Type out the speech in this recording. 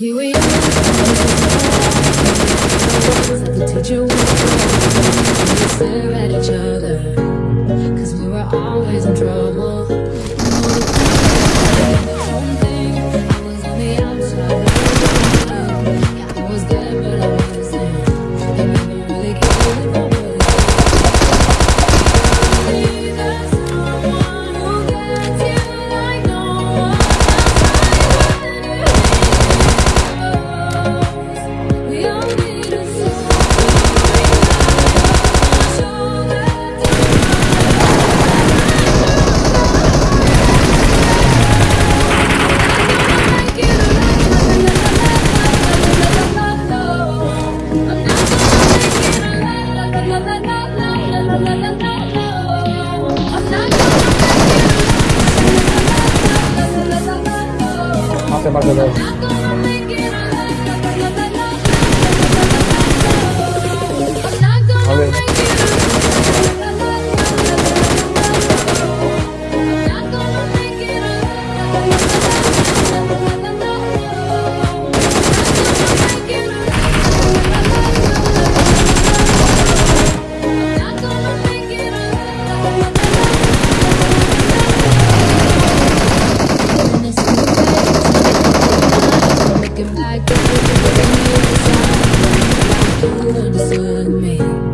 Here we are. The teacher. We stare at each other. Cause we were always in trouble. sẽ bao giờ đâu Back, you understood me.